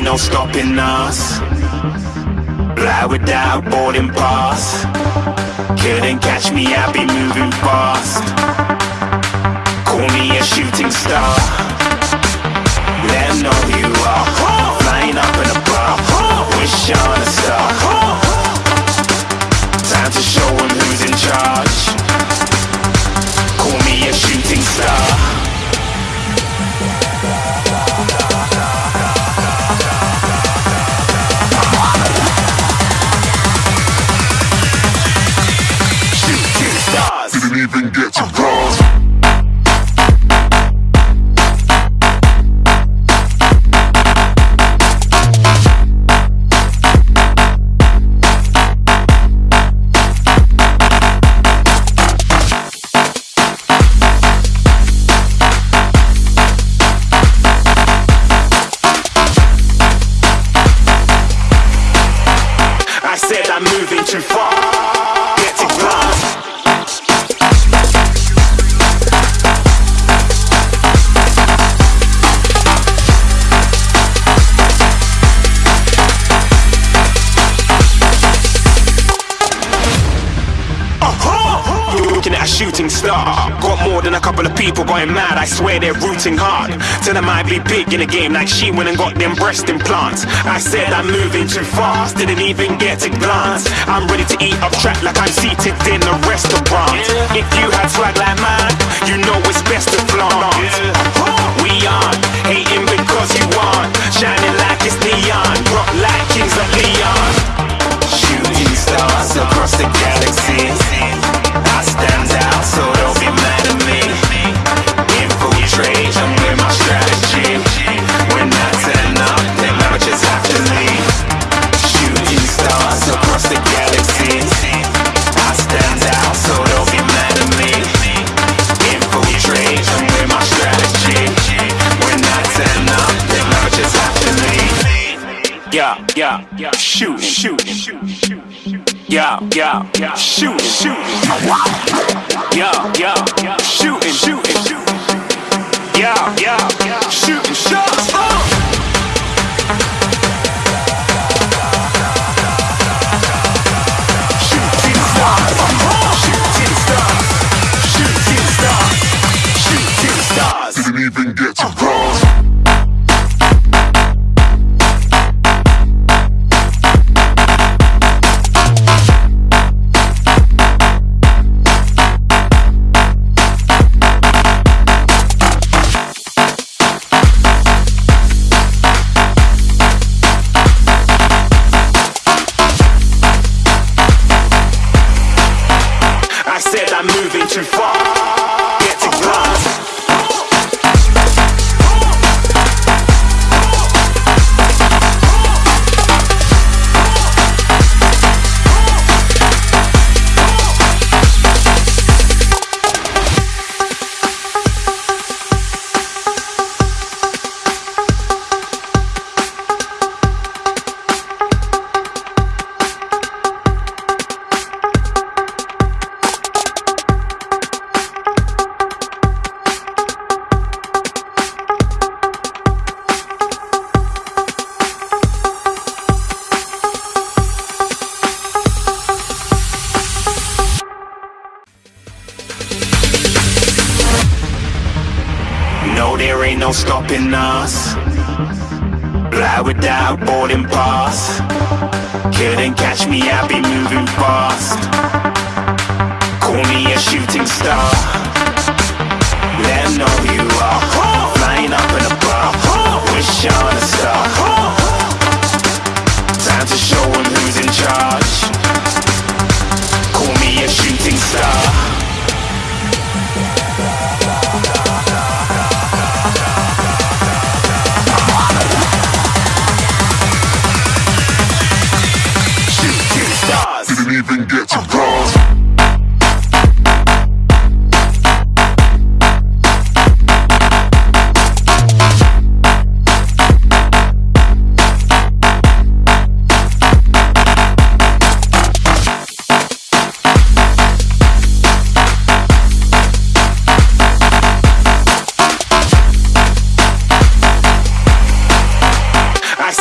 no stopping us. Fly without boarding pass. Couldn't catch me, I be moving fast. Call me a shooting star. Said I'm moving too far. Star. Got more than a couple of people going mad. I swear they're rooting hard. Tell them I be big in the game like she went and got them breast implants. I said I'm moving too fast, didn't even get to glance. I'm ready to eat up track like I'm seated in a restaurant. If you had swag like mine, you know it's best to flaunt. We aren't hating because you want, Yeah, yeah, yeah, shoot, shoot, shoot, shoot. Yeah, yeah, yeah, shooting, shooting. Yeah, yeah, yeah, shooting, shooting, shooting. Yeah, yeah, yeah, shooting shots. Said I'm moving too far. Stopping us. Fly without boarding pass. Couldn't catch me, I'll be moving fast. Call me a shooting star. Let know you are.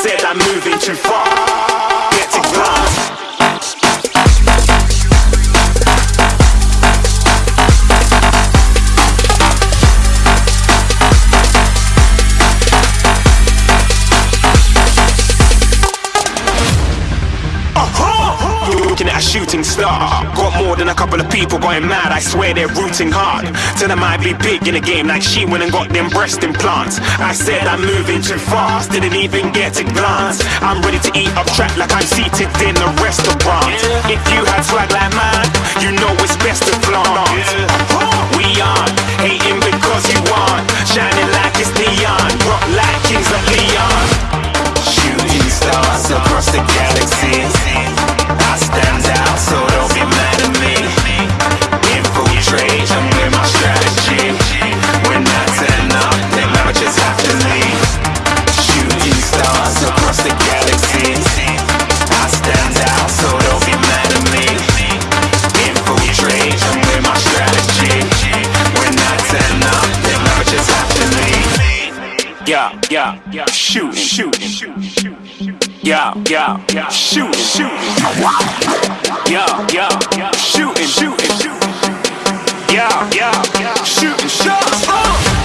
Said I'm moving too far. Shooting star. Got more than a couple of people going mad. I swear they're rooting hard. Tell them I'd be big in the game like she went and got them breast implants. I said I'm moving too fast, didn't even get a glance. I'm ready to eat up track like I'm seated in a restaurant. If you had swag like mine, you know it's best to flaunt. We aren't hating because you aren't shining like Yeah, yeah, yeah. Shoot, shoot, shoot, shoot. Yeah, yeah, yeah. Shoot, shoot. Yeah, yeah, yeah. Shooting, shooting, shooting. Yeah, yeah, yeah. Shooting shots. Uh.